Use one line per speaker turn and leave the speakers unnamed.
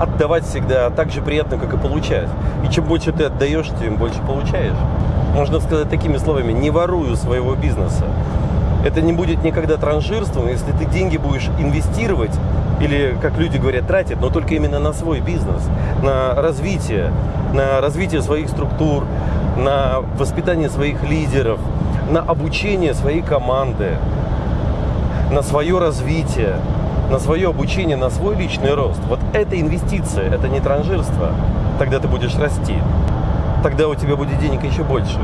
отдавать всегда так же приятно, как и получать. И чем больше ты отдаешь, тем больше получаешь. Можно сказать такими словами, не ворую своего бизнеса. Это не будет никогда транжирством, если ты деньги будешь инвестировать или, как люди говорят, тратить, но только именно на свой бизнес, на развитие, на развитие своих структур, на воспитание своих лидеров, на обучение своей команды, на свое развитие, на свое обучение, на свой личный рост. Вот это инвестиция, это не транжирство. Тогда ты будешь расти. Тогда у тебя будет денег еще больше.